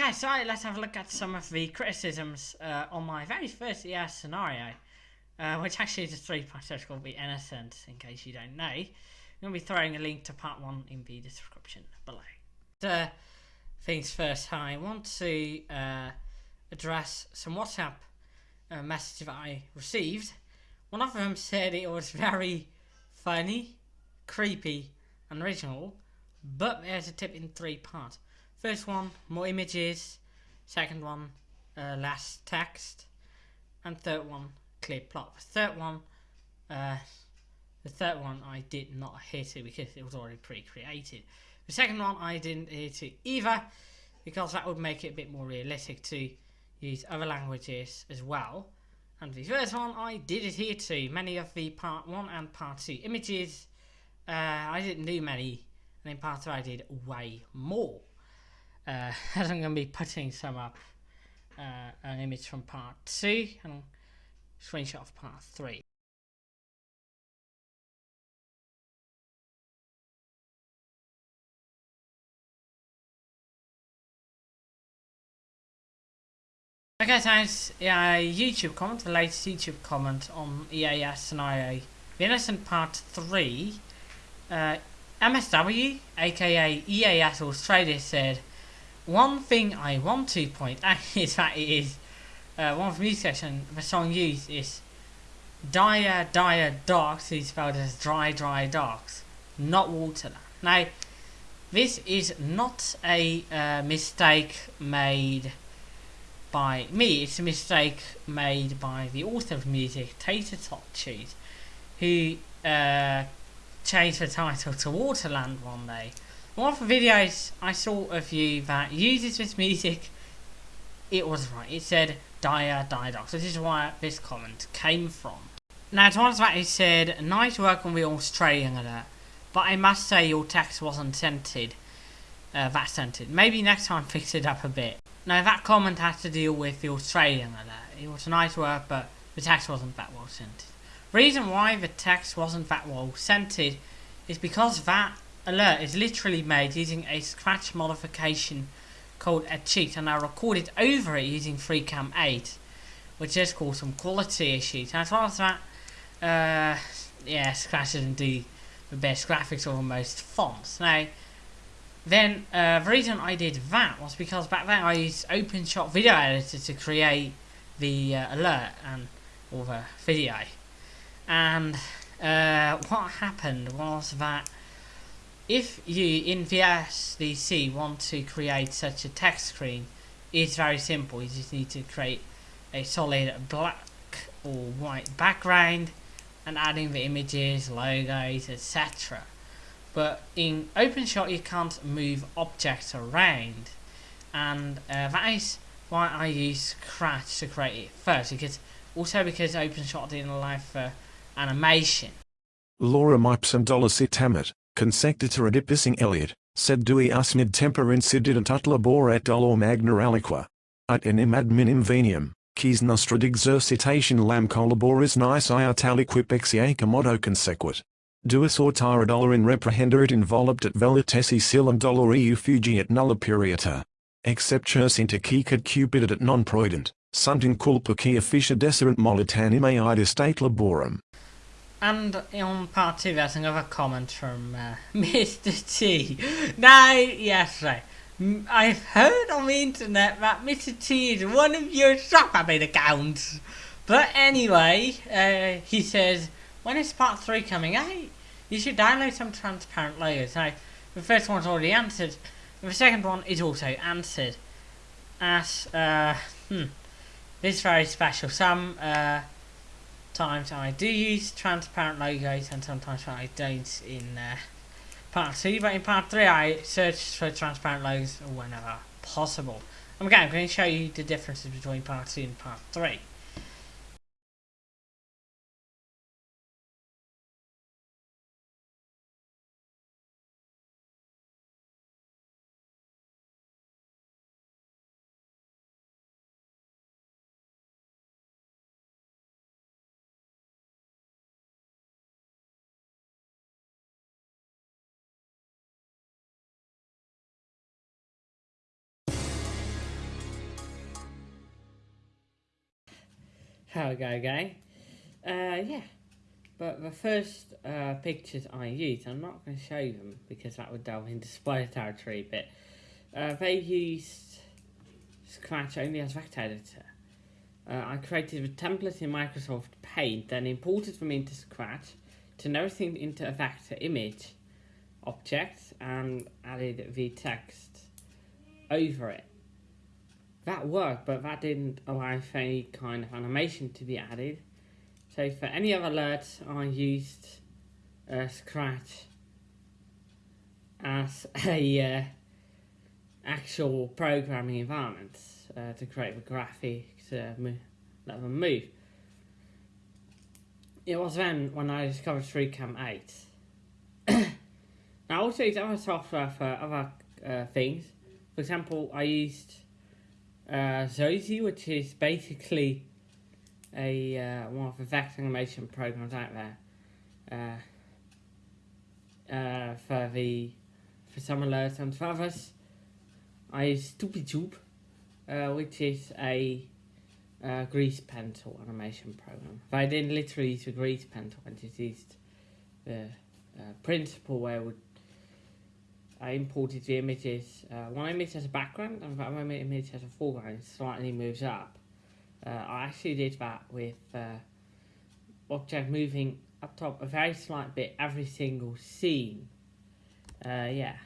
Okay, so let's have a look at some of the criticisms uh, on my very first ES scenario, uh, which actually is a three-part search called The Innocent, in case you don't know. I'm going to be throwing a link to part one in the description below. So, things first, I want to uh, address some WhatsApp uh, messages that I received. One of them said it was very funny, creepy, and original, but there's a tip in three parts. First one, more images. Second one, uh, less text. And third one, clear plot. The third one, uh, the third one I did not hit it because it was already pre-created. The second one I didn't hit it either because that would make it a bit more realistic to use other languages as well. And the first one I did adhere to. Many of the part 1 and part 2 images, uh, I didn't do many, and in part 2 I did way more uh, as I'm going to be putting some up uh, an image from part 2 and screenshot of part 3. Okay, so yeah, YouTube comment, the latest YouTube comment on EAS and IA. The Innocent Part 3. Uh, MSW, aka EAS Australia, said one thing I want to point out is that it is uh, one of the music section the song used is Dire Dire Docks is spelled as Dry Dry Darks, not Waterland. Now, this is not a uh, mistake made by me, it's a mistake made by the author of music, Tater Tot Cheese, who uh, changed the title to Waterland one day one of the videos I saw of you that uses this music, it was right. It said Dire Didox. This is where this comment came from. Now, to answer that, it said, nice work on the Australian alert, but I must say your text wasn't centered. Uh, that centered. Maybe next time fix it up a bit. Now, that comment has to deal with the Australian alert. It was nice work, but the text wasn't that well centered. Reason why the text wasn't that well centered is because that alert is literally made using a scratch modification called a cheat and I recorded over it using FreeCam 8 which has caused some quality issues. And as well as that uh, yeah Scratch doesn't do the best graphics or the most fonts. Now then uh, the reason I did that was because back then I used OpenShot Video Editor to create the uh, alert and all the video. And uh, what happened was that if you in VSDC want to create such a text screen, it's very simple. You just need to create a solid black or white background and adding the images, logos, etc. But in OpenShot you can't move objects around and uh, that is why I use Scratch to create it first because also because OpenShot didn't allow for animation. Laura Mipes and Dollar Sitamet consectator adipissing Eliot, sed dui asmid temper incidit ut labor et dolor magna aliqua. Ut enim adminim venium, quis nostra exercitation lam collaboris nice iat aliquip exiaca modo consequit. Duis autara dolor in reprehenderit involupt et velitessi silum dolori fugiet nulla puriata. Exceptus inter cicad cupidit non proident, sunt in culpa qui officia deserent molitanime id estate laborum. And on part two, there's another comment from uh, Mr. T. Now, yes, right. I've heard on the internet that Mr. T is one of your Shopabit accounts. But anyway, uh, he says, when is part 3 coming out? You should download some transparent layers. Now, the first one's already answered. The second one is also answered. As, uh, hmm, this is very special. Some, uh, Sometimes I do use transparent logos and sometimes I don't in uh, part 2 but in part 3 I search for transparent logos whenever possible. Again I'm going to show you the differences between part 2 and part 3. Okay, okay. Uh, yeah. But the first uh, pictures I used, I'm not going to show them because that would delve into spoiler territory, but uh, they used Scratch only as vector editor. Uh, I created a template in Microsoft Paint, then imported them into Scratch, turned everything into a vector image object, and added the text over it. That worked, but that didn't allow for any kind of animation to be added. So for any other alerts, I used uh, Scratch as a uh, actual programming environment uh, to create the graphics, uh, let them move. It was then when I discovered FreeCam 8. now, also use other software for other uh, things. For example, I used uh, Zozy, which is basically a uh, one of the vector animation programs out there. Uh, uh, for the for some alerts and for others, I use StupidTube, uh, which is a uh, grease pencil animation program. But I didn't literally use a grease pencil, I just used the principle where I would I imported the images, uh, one image has a background and one image has a foreground, slightly moves up. Uh, I actually did that with uh, object moving up top a very slight bit every single scene. Uh, yeah.